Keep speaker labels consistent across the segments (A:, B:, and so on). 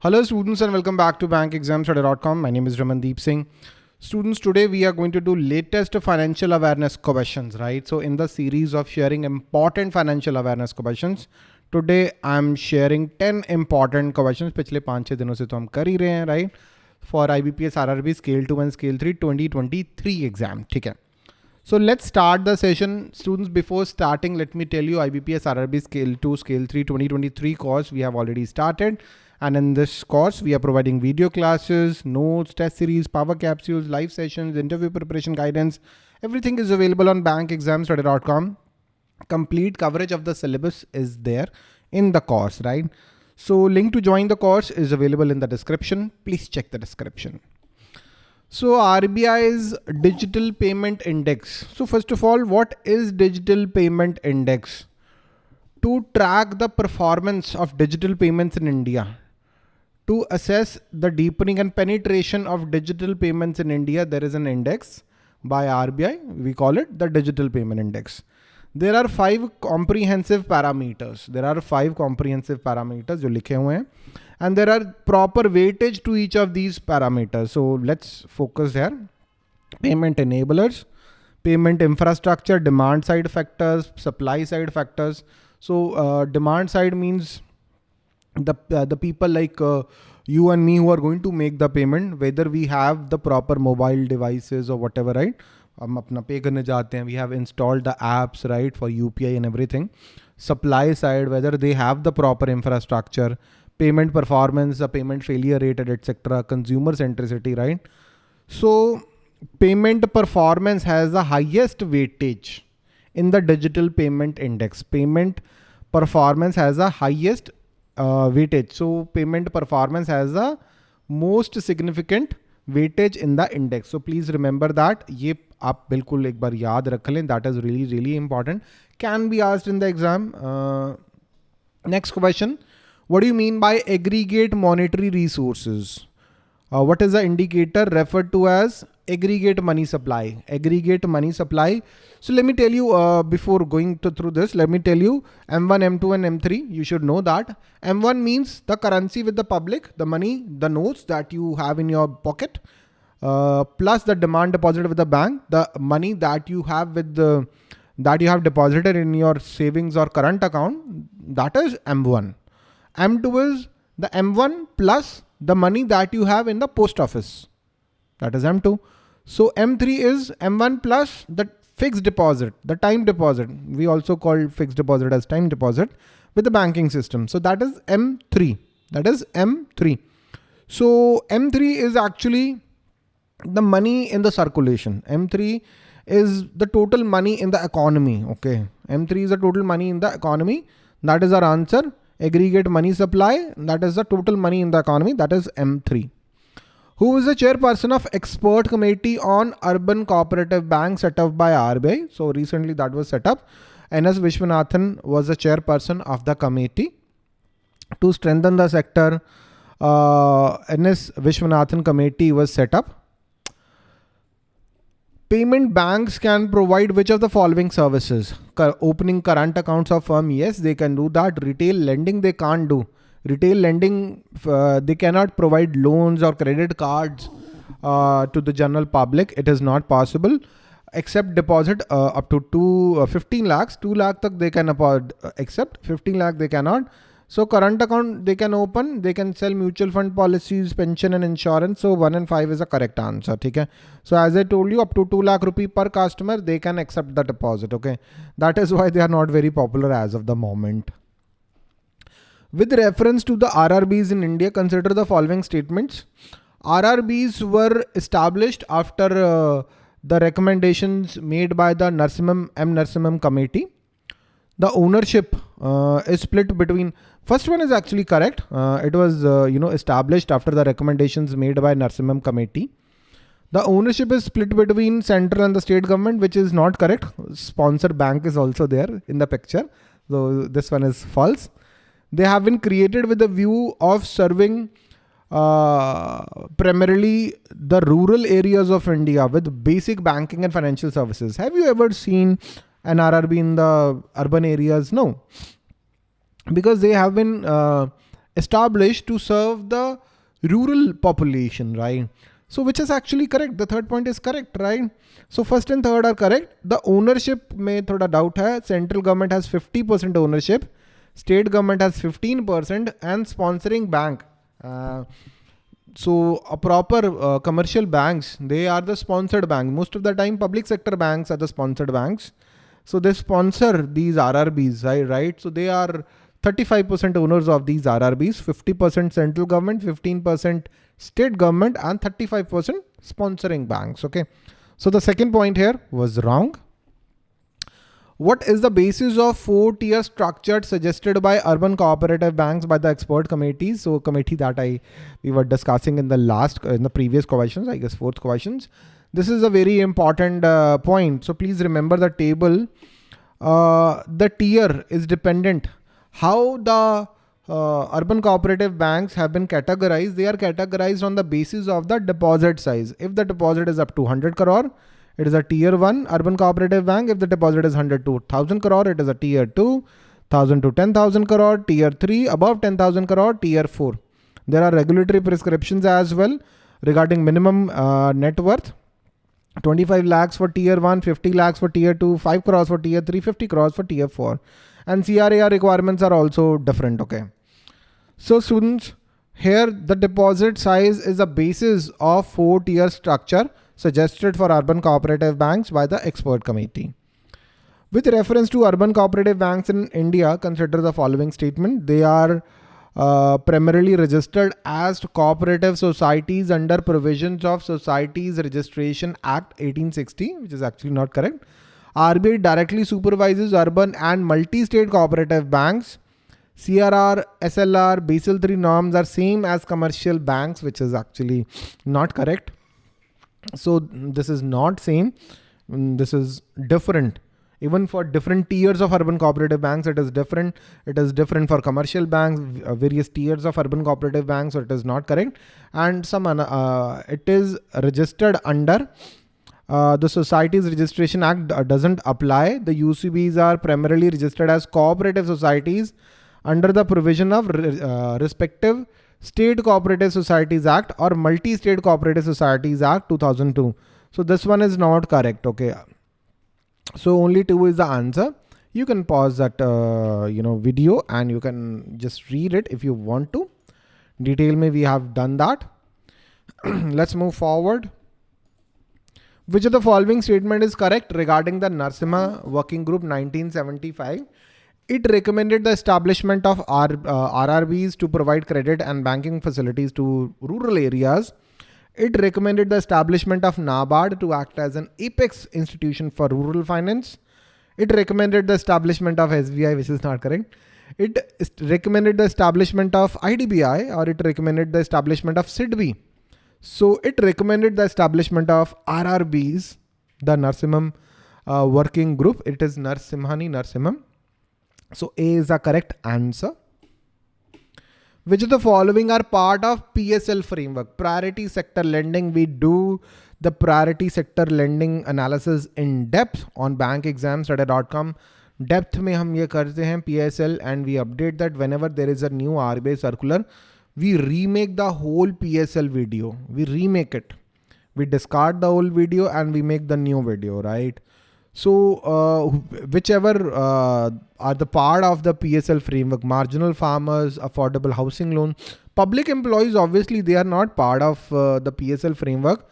A: Hello students and welcome back to bankexamstudy.com. My name is Ramandeep Singh. Students, today we are going to do latest financial awareness questions, right? So in the series of sharing important financial awareness questions, today I'm sharing 10 important questions पिछले पाँच छः दिनों से तो हम कर ही रहे हैं, right? For IBPS RRB Scale 2 and Scale 3 2023 exam, ठीक है? So let's start the session. Students, before starting, let me tell you IBPS RRB Scale 2, Scale 3 2023 course we have already started. And in this course, we are providing video classes, notes, test series, power capsules, live sessions, interview preparation guidance. Everything is available on bankexamstudy.com. Complete coverage of the syllabus is there in the course, right? So link to join the course is available in the description. Please check the description. So RBI's digital payment index. So first of all, what is digital payment index? To track the performance of digital payments in India to assess the deepening and penetration of digital payments in India, there is an index by RBI. We call it the digital payment index. There are five comprehensive parameters. There are five comprehensive parameters जो लिखे हुए हैं and there are proper weightage to each of these parameters. So let's focus here. Payment enablers, payment infrastructure, demand side factors, supply side factors. So uh, demand side means the uh, the people like uh, you and me who are going to make the payment whether we have the proper mobile devices or whatever right हम अपना पे करने जाते हैं we have installed the apps right for UPI and everything supply side whether they have the proper infrastructure payment performance the payment failure rate etc consumer centricity right so payment performance has the highest weightage in the digital payment index payment performance has the highest uh, weightage. So payment performance has the most significant weightage in the index. So please remember that. ये आप बिल्कुल एक बार याद रख लें. That is really really important. Can be asked in the exam. Uh, next question. What do you mean by aggregate monetary resources? Uh, what is the indicator referred to as aggregate money supply? Aggregate money supply so let me tell you uh, before going to, through this, let me tell you M1, M2 and M3, you should know that. M1 means the currency with the public, the money, the notes that you have in your pocket, uh, plus the demand deposit with the bank, the money that you have with the, that you have deposited in your savings or current account, that is M1. M2 is the M1 plus the money that you have in the post office. That is M2. So M3 is M1 plus the fixed deposit, the time deposit, we also call fixed deposit as time deposit with the banking system. So that is M3, that is M3. So M3 is actually the money in the circulation. M3 is the total money in the economy. Okay. M3 is the total money in the economy. That is our answer. Aggregate money supply. That is the total money in the economy. That is M3 who is the chairperson of expert committee on urban cooperative bank set up by RBI. So recently that was set up. NS Vishwanathan was the chairperson of the committee to strengthen the sector. Uh, NS Vishwanathan committee was set up. Payment banks can provide which of the following services? Opening current accounts of firm, yes, they can do that. Retail lending, they can't do. Retail lending uh, they cannot provide loans or credit cards uh, to the general public. It is not possible except deposit uh, up to two, uh, 15 lakhs. 2 lakh tak they can accept. 15 lakh they cannot so current account they can open they can sell mutual fund policies pension and insurance so 1 and 5 is a correct answer okay so as i told you up to 2 lakh rupee per customer they can accept the deposit okay that is why they are not very popular as of the moment with reference to the RRBs in India, consider the following statements. RRBs were established after uh, the recommendations made by the Narasimhan M. Narasimhan committee. The ownership uh, is split between, first one is actually correct. Uh, it was, uh, you know, established after the recommendations made by Narasimhan committee. The ownership is split between central and the state government, which is not correct. Sponsor bank is also there in the picture. So this one is false. They have been created with a view of serving uh, primarily the rural areas of India with basic banking and financial services. Have you ever seen an RRB in the urban areas? No, because they have been uh, established to serve the rural population, right? So which is actually correct. The third point is correct, right? So first and third are correct. The ownership may thoda doubt hai. Central government has 50% ownership. State government has 15% and sponsoring bank. Uh, so a proper uh, commercial banks, they are the sponsored bank. Most of the time public sector banks are the sponsored banks. So they sponsor these RRBs, right? right? So they are 35% owners of these RRBs, 50% central government, 15% state government and 35% sponsoring banks. Okay. So the second point here was wrong. What is the basis of four tier structure suggested by urban cooperative banks by the expert committees? So committee that I we were discussing in the last in the previous questions, I guess fourth questions. This is a very important uh, point. So please remember the table. Uh, the tier is dependent. How the uh, urban cooperative banks have been categorized. They are categorized on the basis of the deposit size. If the deposit is up to 100 crore, it is a tier 1 urban cooperative bank. If the deposit is 100 to 1000 crore, it is a tier 2, 1000 to 10,000 crore, tier 3, above 10,000 crore, tier 4. There are regulatory prescriptions as well regarding minimum uh, net worth. 25 lakhs for tier 1, 50 lakhs for tier 2, 5 crores for tier 3, 50 crores for tier 4. And CRAR requirements are also different, okay. So students, here the deposit size is the basis of four tier structure suggested for urban cooperative banks by the expert committee. With reference to urban cooperative banks in India, consider the following statement. They are uh, primarily registered as cooperative societies under provisions of Societies Registration Act 1860, which is actually not correct. RBI directly supervises urban and multi-state cooperative banks CRR, SLR, Basel III norms are same as commercial banks, which is actually not correct. So this is not same. Mm, this is different. Even for different tiers of urban cooperative banks, it is different. It is different for commercial banks, uh, various tiers of urban cooperative banks, so it is not correct. And some uh, it is registered under uh, the Societies Registration Act uh, doesn't apply. The UCBs are primarily registered as cooperative societies under the provision of uh, respective State Cooperative Societies Act or Multi-State Cooperative Societies Act 2002. So this one is not correct. Okay. So only two is the answer. You can pause that uh, you know video and you can just read it if you want to. Detail me we have done that. Let's move forward. Which of the following statement is correct regarding the Narsimha Working Group 1975? It recommended the establishment of R, uh, RRBs to provide credit and banking facilities to rural areas. It recommended the establishment of NABARD to act as an apex institution for rural finance. It recommended the establishment of SBI, which is not correct. It recommended the establishment of IDBI or it recommended the establishment of SIDBI. So it recommended the establishment of RRBs, the Narsimham uh, working group. It is Narsimhani Narsimham. So A is the correct answer Which of the following are part of PSL framework? Priority sector lending. We do the priority sector lending analysis in depth on bankexamstudy.com. Depth में हम ये करते हैं PSL and we update that whenever there is a new RBI circular, we remake the whole PSL video. We remake it. We discard the old video and we make the new video, right? So uh, whichever uh, are the part of the PSL framework, marginal farmers, affordable housing loan, public employees, obviously they are not part of uh, the PSL framework.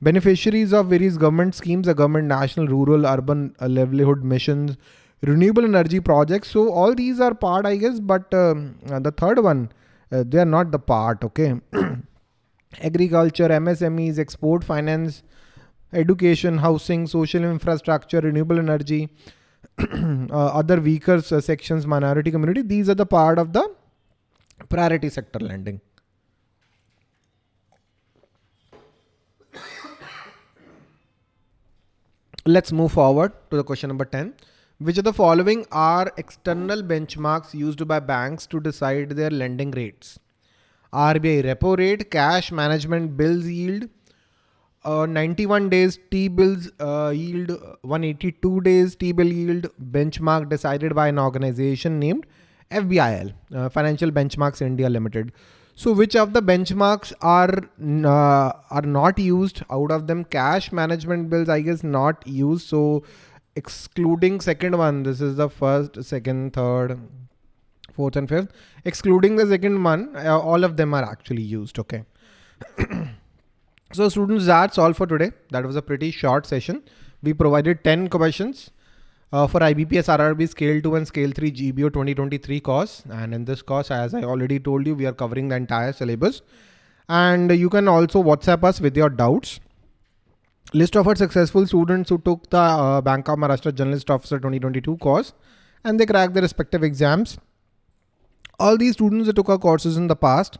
A: Beneficiaries of various government schemes, the government national, rural, urban uh, livelihood missions, renewable energy projects. So all these are part, I guess, but um, uh, the third one, uh, they are not the part, okay. Agriculture, MSMEs, export finance, education, housing, social infrastructure, renewable energy, uh, other weaker uh, sections, minority community, these are the part of the priority sector lending. Let's move forward to the question number 10. Which of the following are external benchmarks used by banks to decide their lending rates? RBI repo rate, cash management bills yield, uh, 91 days T-bills uh, yield 182 days T-bill yield benchmark decided by an organization named FBIL, uh, Financial Benchmarks India Limited. So which of the benchmarks are uh, are not used out of them? Cash management bills, I guess, not used. So excluding second one, this is the first, second, third, fourth, and fifth. Excluding the second one, uh, all of them are actually used. Okay. so students, that's all for today. That was a pretty short session. We provided 10 questions uh, for IBPS RRB Scale 2 and Scale 3 GBO 2023 course. And in this course, as I already told you, we are covering the entire syllabus. And you can also WhatsApp us with your doubts. List of our successful students who took the uh, Bank of Maharashtra Generalist Officer 2022 course and they cracked their respective exams. All these students that took our courses in the past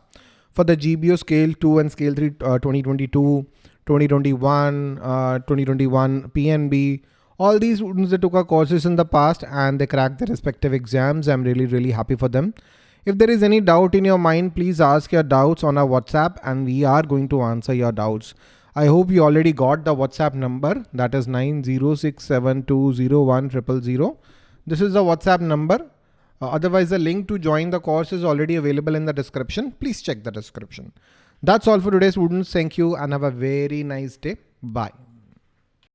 A: for the GBO Scale 2 and Scale 3 uh, 2022, 2021, uh, 2021 PNB, all these students that took our courses in the past and they cracked their respective exams. I'm really, really happy for them. If there is any doubt in your mind, please ask your doubts on our WhatsApp and we are going to answer your doubts. I hope you already got the WhatsApp number that is 9067201000. This is the WhatsApp number. Uh, otherwise, the link to join the course is already available in the description. Please check the description. That's all for today, students. Thank you and have a very nice day. Bye.